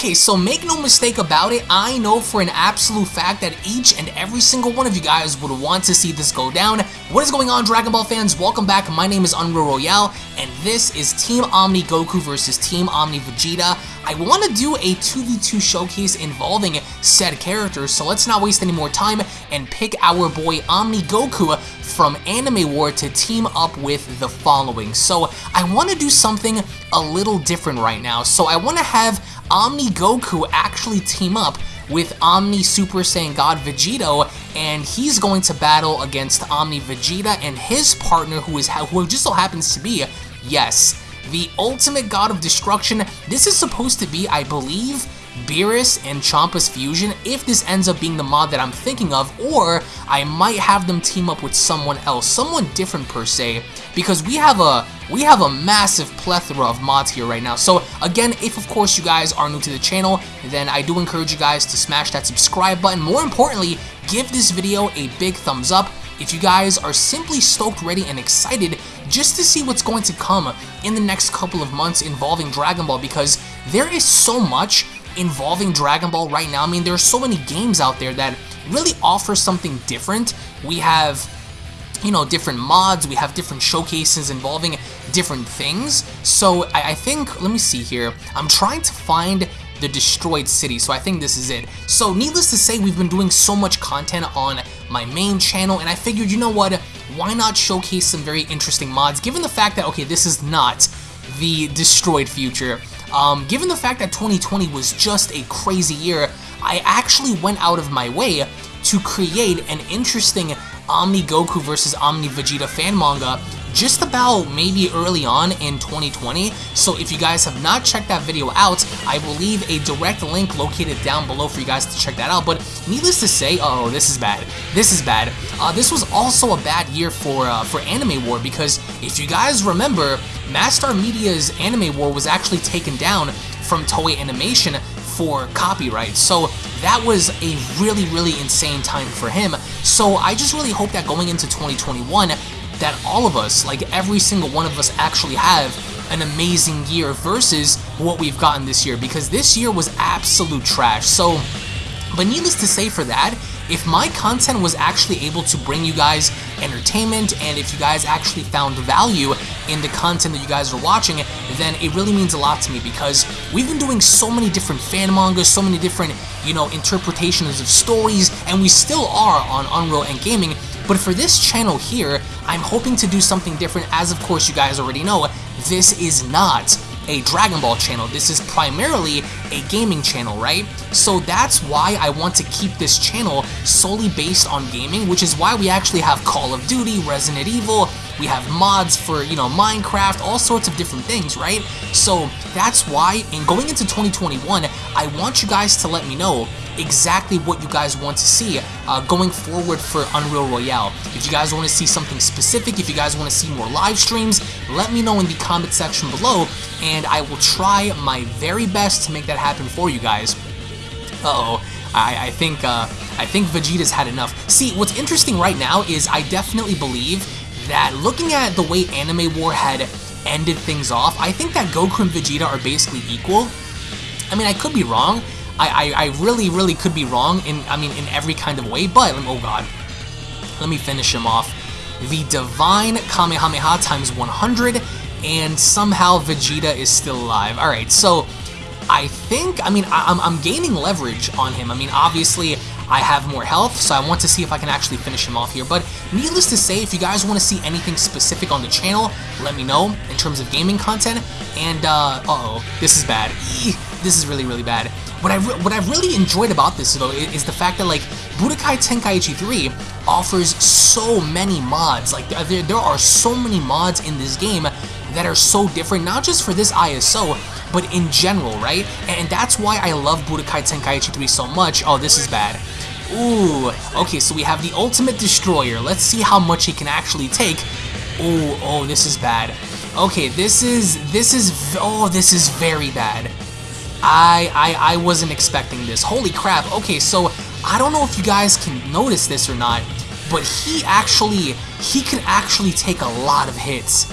Okay, so make no mistake about it, I know for an absolute fact that each and every single one of you guys would want to see this go down. What is going on, Dragon Ball fans? Welcome back. My name is Unreal Royale, and this is Team Omni Goku versus Team Omni Vegeta. I want to do a 2v2 showcase involving said characters, so let's not waste any more time and pick our boy Omni Goku from Anime War to team up with the following. So I want to do something a little different right now. So I want to have Omni Goku actually team up with Omni Super Saiyan God Vegito, and he's going to battle against Omni Vegeta and his partner, who is who just so happens to be, yes, the ultimate god of destruction. This is supposed to be, I believe, Beerus and Champa's fusion if this ends up being the mod that I'm thinking of, or I might have them team up with someone else, someone different per se, because we have a we have a massive plethora of mods here right now. So again, if of course you guys are new to the channel, then I do encourage you guys to smash that subscribe button. More importantly, give this video a big thumbs up if you guys are simply stoked, ready, and excited just to see what's going to come in the next couple of months involving Dragon Ball because there is so much involving Dragon Ball right now. I mean, there are so many games out there that really offer something different. We have you know, different mods, we have different showcases involving different things. So I, I, think, let me see here, I'm trying to find the destroyed city, so I think this is it. So needless to say, we've been doing so much content on my main channel, and I figured, you know what, why not showcase some very interesting mods, given the fact that, okay, this is not the destroyed future. Um, given the fact that 2020 was just a crazy year, I actually went out of my way to create an interesting Omni Goku versus Omni Vegeta fan manga just about maybe early on in 2020. So if you guys have not checked that video out, I will leave a direct link located down below for you guys to check that out. But needless to say, oh, this is bad. This is bad. Uh, this was also a bad year for uh, for Anime War because if you guys remember, Mastar Media's Anime War was actually taken down from Toei Animation for copyright. So that was a really, really insane time for him. So I just really hope that going into 2021, that all of us, like every single one of us actually have an amazing year versus what we've gotten this year because this year was absolute trash. So, but needless to say for that, if my content was actually able to bring you guys entertainment and if you guys actually found value in the content that you guys are watching, then it really means a lot to me because we've been doing so many different fan mangas, so many different, you know, interpretations of stories, and we still are on Unreal and Gaming, but for this channel here, I'm hoping to do something different. As of course you guys already know, this is not a Dragon Ball channel. This is primarily a gaming channel, right? So that's why I want to keep this channel solely based on gaming, which is why we actually have Call of Duty, Resident Evil, we have mods for, you know, Minecraft, all sorts of different things, right? So that's why, in going into 2021, I want you guys to let me know exactly what you guys want to see uh, going forward for Unreal Royale. If you guys want to see something specific, if you guys want to see more live streams, let me know in the comment section below, and I will try my very best to make that happen for you guys. Uh-oh. I, I, think uh, I think Vegeta's had enough. See, what's interesting right now is I definitely believe that looking at the way Anime War had ended things off, I think that Goku and Vegeta are basically equal. I mean, I could be wrong. I, I, I really, really could be wrong in, I mean, in every kind of way, but, oh god. Let me finish him off. The Divine Kamehameha times 100, and somehow Vegeta is still alive. Alright, so I think, I mean, I, I'm, I'm gaining leverage on him. I mean, obviously, I have more health, so I want to see if I can actually finish him off here. But needless to say, if you guys want to see anything specific on the channel, let me know in terms of gaming content. And, uh, uh oh this is bad. This is really, really bad. What I what I've really enjoyed about this though is the fact that like Budokai Tenkaichi 3 offers so many mods. Like there, there are so many mods in this game that are so different, not just for this ISO, but in general, right? And that's why I love Budokai Tenkaichi 3 so much. Oh, this is bad. Ooh, okay, so we have the Ultimate Destroyer. Let's see how much he can actually take. Oh, oh, this is bad. Okay, this is, this is, oh, this is very bad. I, I, I wasn't expecting this. Holy crap. Okay, so I don't know if you guys can notice this or not, but he actually, he can actually take a lot of hits.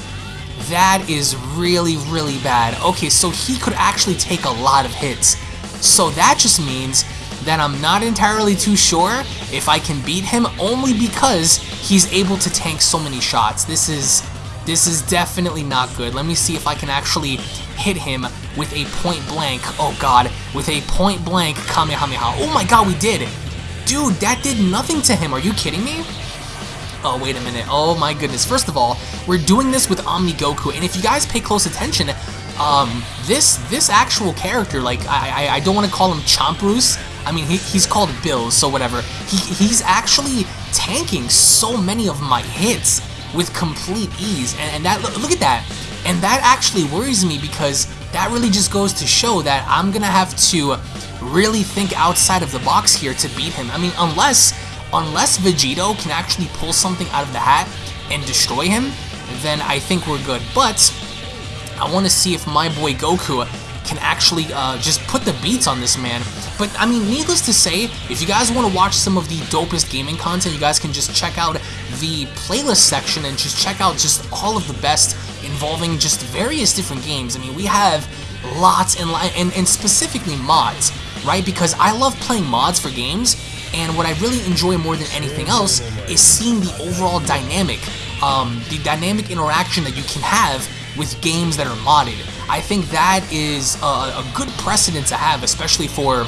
That is really, really bad. Okay, so he could actually take a lot of hits. So that just means that I'm not entirely too sure if I can beat him only because he's able to tank so many shots. This is this is definitely not good. Let me see if I can actually hit him with a point blank. Oh god, with a point blank Kamehameha. Oh my god, we did. Dude, that did nothing to him. Are you kidding me? Oh, wait a minute. Oh my goodness. First of all, we're doing this with Omni Goku, and if you guys pay close attention, um, this this actual character, like, I, I, I don't want to call him Chomproos. I mean, he, he's called Bills, so whatever. He, he's actually tanking so many of my hits with complete ease. And, and that look, look at that. And that actually worries me because that really just goes to show that I'm gonna have to really think outside of the box here to beat him. I mean, unless unless Vegito can actually pull something out of the hat and destroy him, then I think we're good. But I want to see if my boy Goku can actually uh, just put the beats on this man. But I mean, needless to say, if you guys want to watch some of the dopest gaming content, you guys can just check out the playlist section and just check out just all of the best involving just various different games. I mean, we have lots and, and, and specifically mods, right? Because I love playing mods for games, and what I really enjoy more than anything else is seeing the overall dynamic, um, the dynamic interaction that you can have with games that are modded. I think that is a, a good precedent to have, especially for,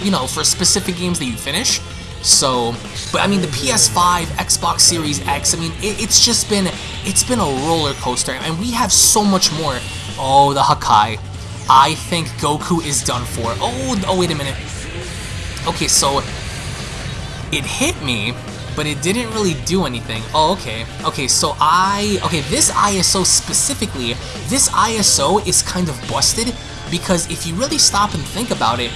you know, for specific games that you finish. So, but I mean, the PS5, Xbox Series X, I mean, it, it's just been, it's been a roller coaster, and we have so much more. Oh, the Hakai. I think Goku is done for. Oh, oh, wait a minute. Okay, so it hit me, but it didn't really do anything. Oh, okay. Okay, so I... Okay, this ISO specifically, this ISO is kind of busted because if you really stop and think about it,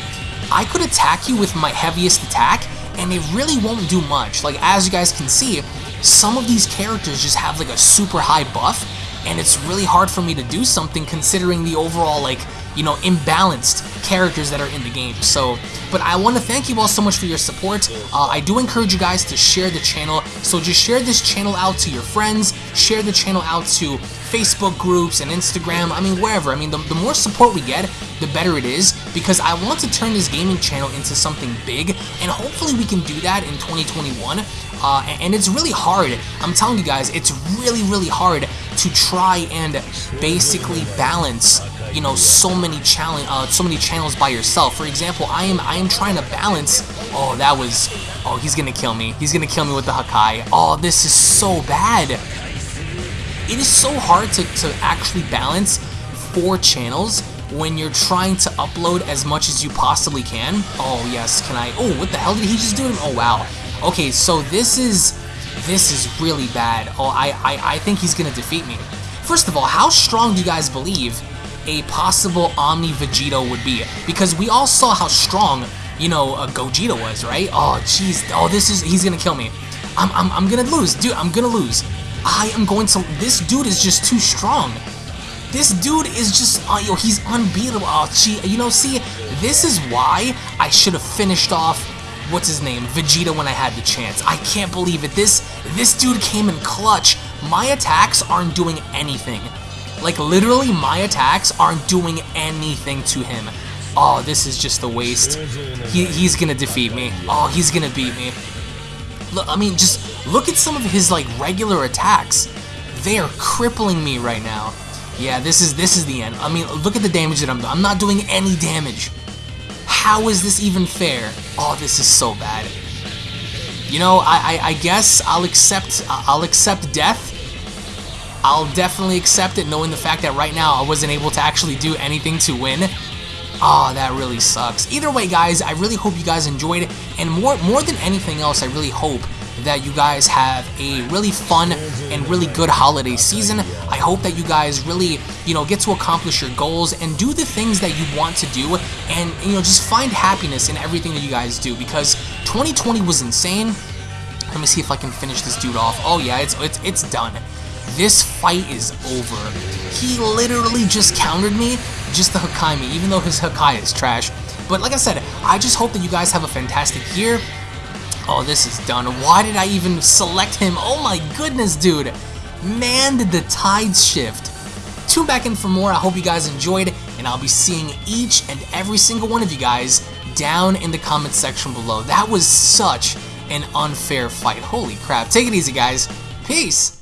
I could attack you with my heaviest attack and it really won't do much. Like, as you guys can see, some of these characters just have like a super high buff and it's really hard for me to do something considering the overall like you know, imbalanced characters that are in the game. So, but I want to thank you all so much for your support. Uh, I do encourage you guys to share the channel. So just share this channel out to your friends, share the channel out to Facebook groups and Instagram, I mean, wherever. I mean, the, the more support we get, the better it is, because I want to turn this gaming channel into something big, and hopefully we can do that in 2021. Uh, and it's really hard. I'm telling you guys, it's really, really hard to try and basically balance you know so many challenge uh, so many channels by yourself. For example, I am I am trying to balance. Oh, that was. Oh, he's gonna kill me. He's gonna kill me with the Hakai. Oh, this is so bad. It is so hard to, to actually balance four channels when you're trying to upload as much as you possibly can. Oh, yes, can I? Oh, what the hell did he just do? Oh, wow. Okay, so this is this is really bad. Oh, I, I, I think he's gonna defeat me. First of all, how strong do you guys believe a possible Omni Vegito would be. Because we all saw how strong, you know, uh, Gogeta was, right? Oh, jeez. Oh, this is, he's gonna kill me. I'm, I'm, I'm gonna lose. Dude, I'm gonna lose. I am going to, this dude is just too strong. This dude is just, oh, yo, he's unbeatable. Oh, gee, you know, see, this is why I should have finished off, what's his name, Vegeta when I had the chance. I can't believe it. This, this dude came in clutch. My attacks aren't doing anything. Like, literally, my attacks aren't doing anything to him. Oh, this is just a waste. He, he's gonna defeat me. Oh, he's gonna beat me. Look, I mean, just look at some of his, like, regular attacks. They are crippling me right now. Yeah, this is this is the end. I mean, look at the damage that I'm doing. I'm not doing any damage. How is this even fair? Oh, this is so bad. You know, I, I, I guess I'll accept I'll accept death I'll definitely accept it knowing the fact that right now I wasn't able to actually do anything to win. Oh, that really sucks. Either way, guys, I really hope you guys enjoyed it, and more, more than anything else, I really hope that you guys have a really fun and really good holiday season. I hope that you guys really, you know, get to accomplish your goals and do the things that you want to do and, you know, just find happiness in everything that you guys do because 2020 was insane. Let me see if I can finish this dude off. Oh yeah, it's, it's, it's done. This fight is over. He literally just countered me, just the Hakai even though his Hakai is trash. But like I said, I just hope that you guys have a fantastic year. Oh, this is done. Why did I even select him? Oh my goodness, dude. Man, did the tides shift. Tune back in for more. I hope you guys enjoyed, and I'll be seeing each and every single one of you guys down in the comment section below. That was such an unfair fight. Holy crap. Take it easy, guys. Peace.